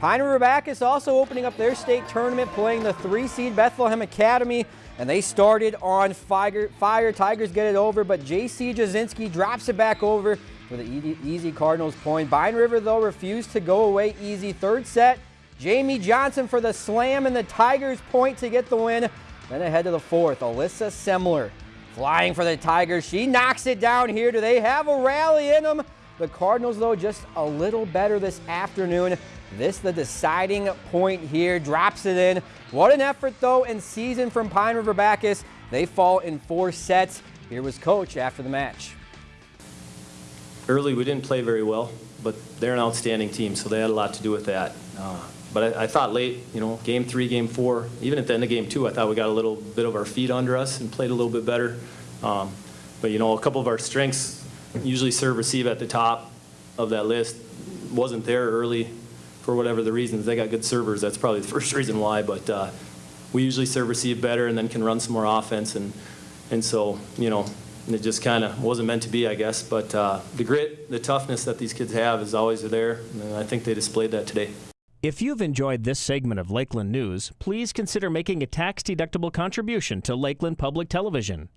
Pine River Backus also opening up their state tournament playing the three seed Bethlehem Academy and they started on fire. fire. Tigers get it over but JC Jasinski drops it back over for the easy Cardinals point. Pine River though refused to go away easy. Third set Jamie Johnson for the slam and the Tigers point to get the win. Then ahead to the fourth Alyssa Semler flying for the Tigers. She knocks it down here. Do they have a rally in them? The Cardinals, though, just a little better this afternoon. This the deciding point here, drops it in. What an effort, though, and season from Pine River Backus. They fall in four sets. Here was Coach after the match. Early, we didn't play very well, but they're an outstanding team, so they had a lot to do with that. Uh, but I, I, thought late, you know, game three, game four, even at the end of game two, I thought we got a little bit of our feet under us and played a little bit better. Um, but, you know, a couple of our strengths, usually serve receive at the top of that list, wasn't there early for whatever the reasons. They got good servers. That's probably the first reason why. But uh, we usually serve receive better and then can run some more offense. And, and so, you know, it just kind of wasn't meant to be, I guess. But uh, the grit, the toughness that these kids have is always there. And I think they displayed that today. If you've enjoyed this segment of Lakeland News, please consider making a tax-deductible contribution to Lakeland Public Television.